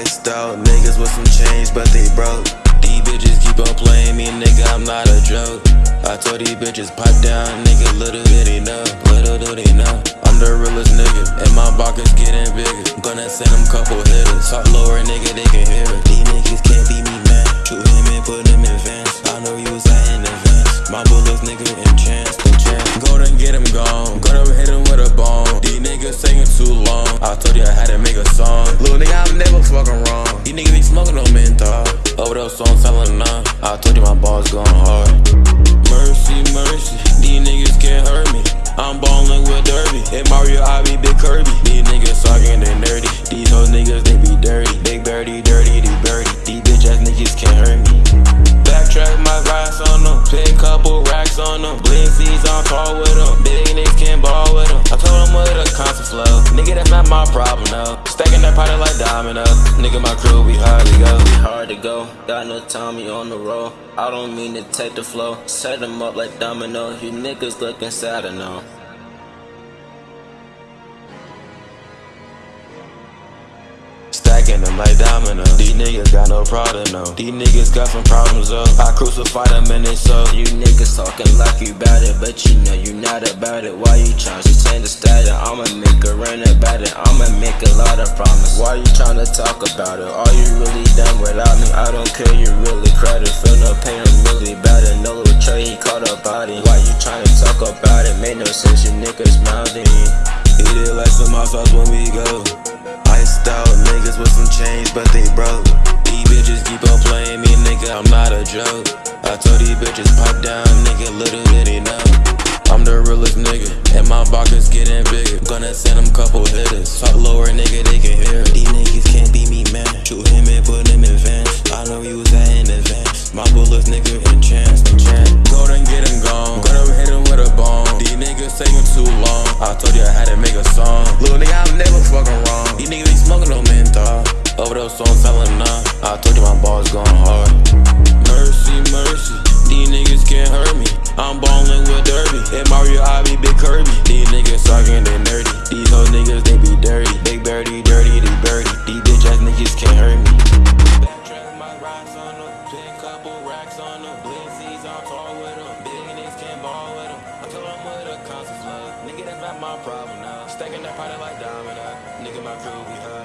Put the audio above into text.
Iced out niggas with some change, but they broke. These bitches keep on playing me, nigga, I'm not a joke. I told these bitches pipe down, nigga, little bit they know, little do they know. I'm the realest nigga, and my pockets getting bigger. Gonna send them couple hitters, talk lower, nigga, they can hear it. These niggas can't beat me, man. Shoot him and put him in vans. I know you was out in advance. My bullets, nigga, in chance, in chance. Go to get him gone, Niggas taking too long. I told you I had to make a song. Little nigga, I'm never fucking wrong. These niggas be smoking on menthol. Overdose on telling none. I told you my balls going hard. Mercy, mercy, these niggas can't hurt me. I'm ballin' with Derby. And Mario, I be Big Kirby. These niggas talking, they nerdy. These hoes niggas, they be dirty. Big birdie, dirty, they birdie. These bitch ass niggas can't hurt me. Backtrack my racks on them. Pay couple racks on them. Bling C's on call with them. Big flow. Nigga, that's not my problem, no. Stacking that powder like domino. Nigga, my crew, we hardly go. be hard to go. Got no Tommy on the roll. I don't mean to take the flow. Set them up like domino. You niggas looking sad I know. Stacking them like domino. These niggas got no problem, no. These niggas got some problems, though. I crucify them in they soul. You niggas talking like you bout it, but you know you not about it. Why you tryna to change the status? I'ma make a run about it. I'ma make a lot of promise. Why you tryna talk about it? Are you really done without me? I don't care, you really credit. Feel no pain, I'm really bad it. No little Trey, he caught a body. Why you tryna talk about it? Made no sense, you niggas mouthing. Eat it like some hot when we go. Change, but they broke. These bitches keep on playing me, nigga, I'm not a joke. I told these bitches pipe down, nigga, little bit know. I'm the realest nigga, and my pockets getting bigger. Gonna send them couple hitters. Talk lower, nigga, they can hear it. These niggas can't beat me, man. Shoot him and put him in vans. I know you was out in advance. My bullets, nigga, in chance, in chance. Go and get him gone. Go to hit him with a bone. These niggas taking too long. I told you I had to make my balls going hard. Mercy, mercy, these niggas can't hurt me. I'm ballin' with Derby. And Mario, I be Big Kirby. These niggas suckin', they nerdy. These whole niggas, they be dirty. Big dirty, dirty, they birdie. These bitch ass niggas can't hurt me. My problem now, stacking that product like domino. Nigga, my crew, we hurt.